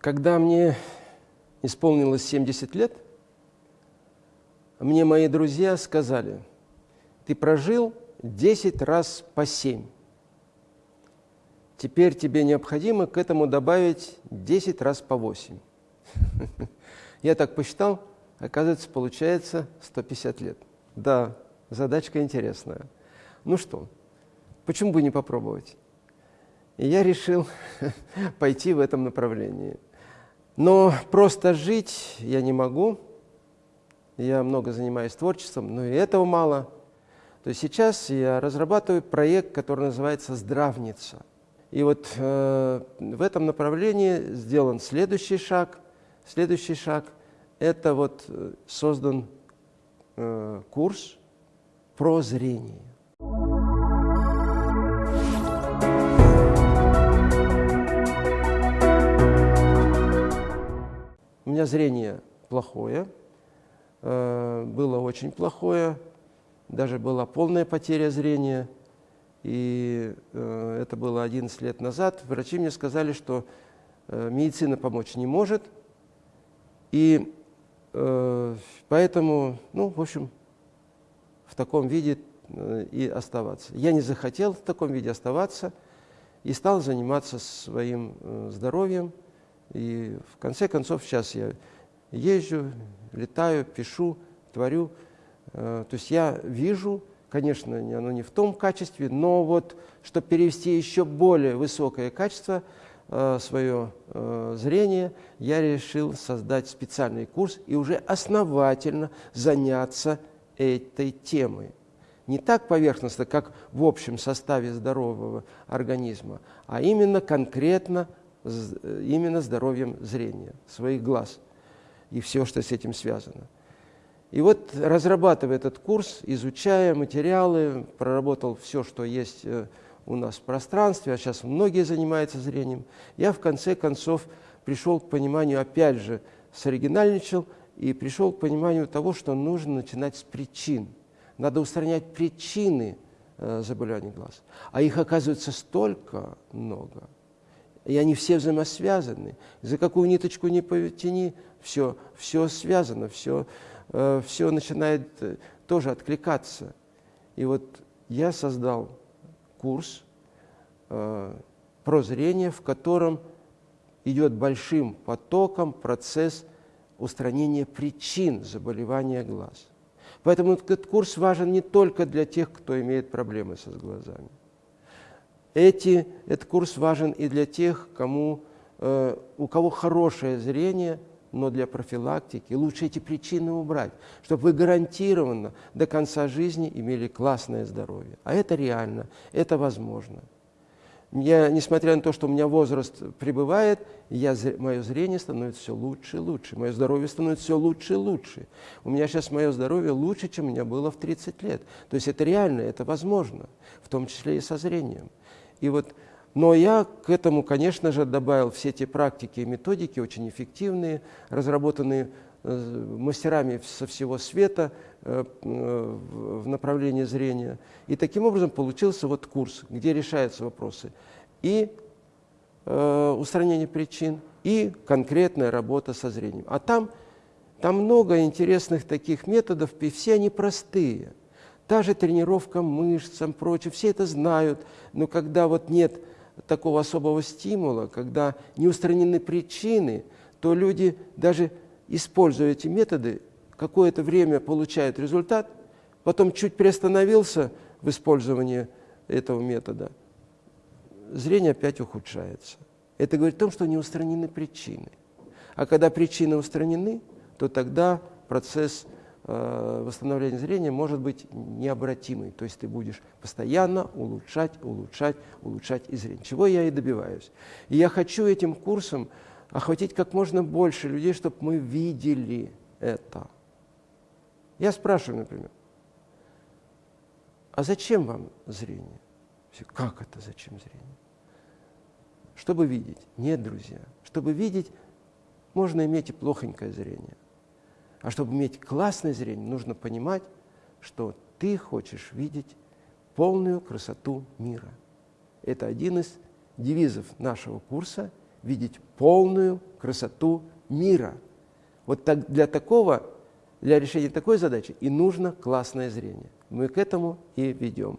Когда мне исполнилось 70 лет, мне мои друзья сказали, ты прожил 10 раз по 7. Теперь тебе необходимо к этому добавить 10 раз по 8. Я так посчитал, оказывается, получается 150 лет. Да, задачка интересная. Ну что, почему бы не попробовать? И я решил пойти в этом направлении. Но просто жить я не могу. Я много занимаюсь творчеством, но и этого мало. То есть сейчас я разрабатываю проект, который называется «Здравница». И вот э, в этом направлении сделан следующий шаг. Следующий шаг – это вот э, создан э, курс про зрение. Меня зрение плохое, э, было очень плохое, даже была полная потеря зрения. И э, это было 11 лет назад. Врачи мне сказали, что э, медицина помочь не может. И поэтому, ну, в общем, в таком виде и оставаться. Я не захотел в таком виде оставаться и стал заниматься своим здоровьем. И в конце концов сейчас я езжу, летаю, пишу, творю. Э, то есть я вижу, конечно, оно не в том качестве, но вот, чтобы перевести еще более высокое качество, э, свое э, зрение, я решил создать специальный курс и уже основательно заняться этой темой. Не так поверхностно, как в общем составе здорового организма, а именно конкретно именно здоровьем зрения, своих глаз и все, что с этим связано. И вот, разрабатывая этот курс, изучая материалы, проработал все, что есть э, у нас в пространстве, а сейчас многие занимаются зрением, я в конце концов пришел к пониманию, опять же, соригинальничал и пришел к пониманию того, что нужно начинать с причин. Надо устранять причины э, заболеваний глаз. А их оказывается столько много – и они все взаимосвязаны. За какую ниточку не потяни, все, все связано, все, э, все начинает э, тоже откликаться. И вот я создал курс э, про зрение, в котором идет большим потоком процесс устранения причин заболевания глаз. Поэтому этот курс важен не только для тех, кто имеет проблемы со глазами. Эти, этот курс важен и для тех, кому, э, у кого хорошее зрение, но для профилактики лучше эти причины убрать, чтобы вы гарантированно до конца жизни имели классное здоровье. А это реально, это возможно. Я, несмотря на то, что у меня возраст прибывает, я, мое зрение становится все лучше и лучше, мое здоровье становится все лучше и лучше. У меня сейчас мое здоровье лучше, чем у меня было в 30 лет. То есть это реально, это возможно, в том числе и со зрением. И вот, но я к этому, конечно же, добавил все те практики и методики, очень эффективные, разработанные э, мастерами со всего света э, в направлении зрения. И таким образом получился вот курс, где решаются вопросы и э, устранение причин, и конкретная работа со зрением. А там, там много интересных таких методов, и все они простые – Та же тренировка мышцам, прочее, все это знают, но когда вот нет такого особого стимула, когда не устранены причины, то люди, даже используя эти методы, какое-то время получают результат, потом чуть приостановился в использовании этого метода, зрение опять ухудшается. Это говорит о том, что не устранены причины. А когда причины устранены, то тогда процесс восстановление зрения может быть необратимый. То есть ты будешь постоянно улучшать, улучшать, улучшать и зрение. Чего я и добиваюсь. И я хочу этим курсом охватить как можно больше людей, чтобы мы видели это. Я спрашиваю, например, а зачем вам зрение? Как это зачем зрение? Чтобы видеть. Нет, друзья. Чтобы видеть, можно иметь и плохонькое зрение. А чтобы иметь классное зрение, нужно понимать, что ты хочешь видеть полную красоту мира. Это один из девизов нашего курса видеть полную красоту мира. Вот так, для такого, для решения такой задачи и нужно классное зрение. Мы к этому и ведем.